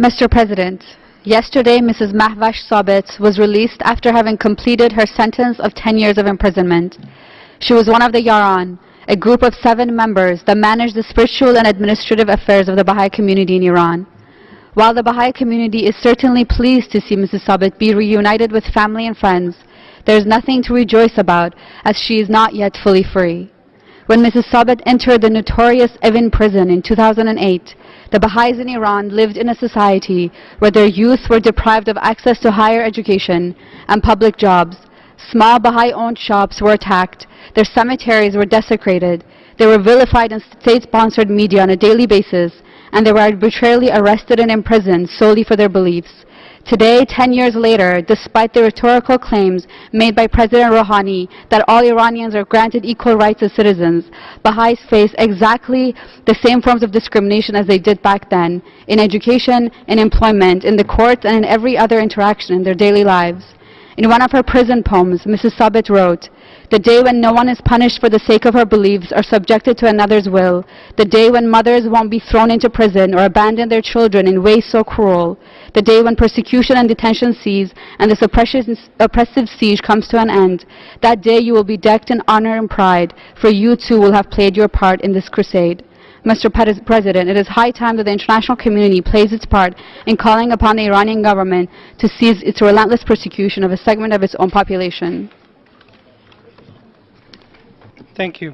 Mr. President, yesterday Mrs. Mahvash Sabet was released after having completed her sentence of 10 years of imprisonment. She was one of the Yaran, a group of seven members that manage the spiritual and administrative affairs of the Baha'i community in Iran. While the Baha'i community is certainly pleased to see Mrs. Sabet be reunited with family and friends, there is nothing to rejoice about as she is not yet fully free. When Mrs. Sabet entered the notorious Evin prison in 2008, the Baha'is in Iran lived in a society where their youth were deprived of access to higher education and public jobs. Small Baha'i-owned shops were attacked, their cemeteries were desecrated, they were vilified in state-sponsored media on a daily basis, and they were arbitrarily arrested and imprisoned solely for their beliefs. Today, 10 years later, despite the rhetorical claims made by President Rouhani that all Iranians are granted equal rights as citizens, Baha'is face exactly the same forms of discrimination as they did back then, in education, in employment, in the courts, and in every other interaction in their daily lives. In one of her prison poems, Mrs. Sabet wrote, the day when no one is punished for the sake of her beliefs or subjected to another's will, the day when mothers won't be thrown into prison or abandon their children in ways so cruel, the day when persecution and detention cease and this oppressive siege comes to an end, that day you will be decked in honor and pride, for you too will have played your part in this crusade. Mr. President, it is high time that the international community plays its part in calling upon the Iranian government to cease its relentless persecution of a segment of its own population. Thank you.